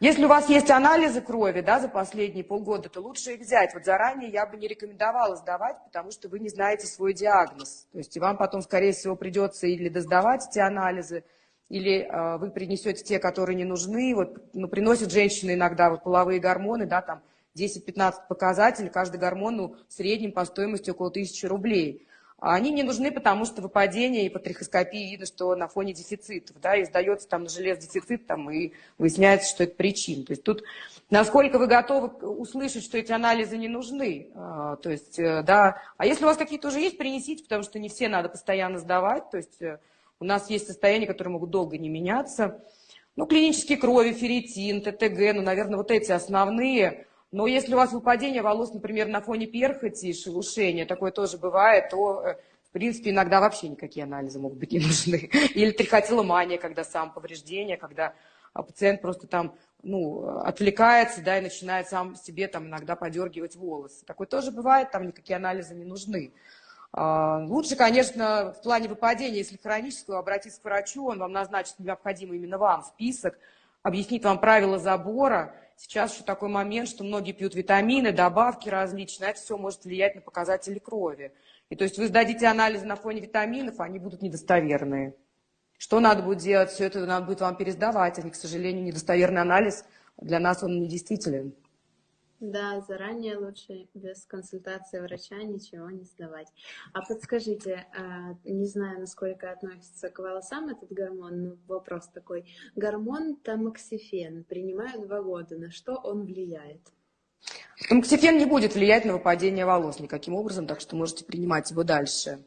Если у вас есть анализы крови да, за последние полгода, то лучше их взять. Вот заранее я бы не рекомендовала сдавать, потому что вы не знаете свой диагноз. То есть и вам потом, скорее всего, придется или доздавать эти анализы, или э, вы принесете те, которые не нужны. Вот, ну, приносят женщины иногда вот, половые гормоны, да, там 10-15 показателей, каждый гормон ну, в среднем по стоимости около 1000 рублей. А они не нужны, потому что выпадение и по трихоскопии видно, что на фоне дефицитов, да, и сдается там на желез дефицит, там, и выясняется, что это причина. То есть тут насколько вы готовы услышать, что эти анализы не нужны. А, то есть, э, да, а если у вас какие-то уже есть, принесите, потому что не все надо постоянно сдавать. То есть э, у нас есть состояния, которые могут долго не меняться. Ну, клинические крови, ферритин, ТТГ, ну, наверное, вот эти основные. Но если у вас выпадение волос, например, на фоне перхоти шелушения, такое тоже бывает, то, э, в принципе, иногда вообще никакие анализы могут быть не нужны. Или трихотиломания, когда сам повреждение, когда а, пациент просто там ну, отвлекается, да, и начинает сам себе там иногда подергивать волосы. Такое тоже бывает, там никакие анализы не нужны. А, лучше, конечно, в плане выпадения, если хронического, обратиться к врачу, он вам назначит необходимый именно вам список, объяснит вам правила забора, Сейчас еще такой момент, что многие пьют витамины, добавки различные, это все может влиять на показатели крови. И то есть вы сдадите анализы на фоне витаминов, они будут недостоверные. Что надо будет делать? Все это надо будет вам пересдавать. Они, к сожалению, недостоверный анализ для нас он недействителен. Да, заранее лучше без консультации врача ничего не сдавать. А подскажите, а, не знаю, насколько относится к волосам этот гормон, но вопрос такой. Гормон тамоксифен принимаю два года. На что он влияет? Тамоксифен не будет влиять на выпадение волос никаким образом, так что можете принимать его дальше.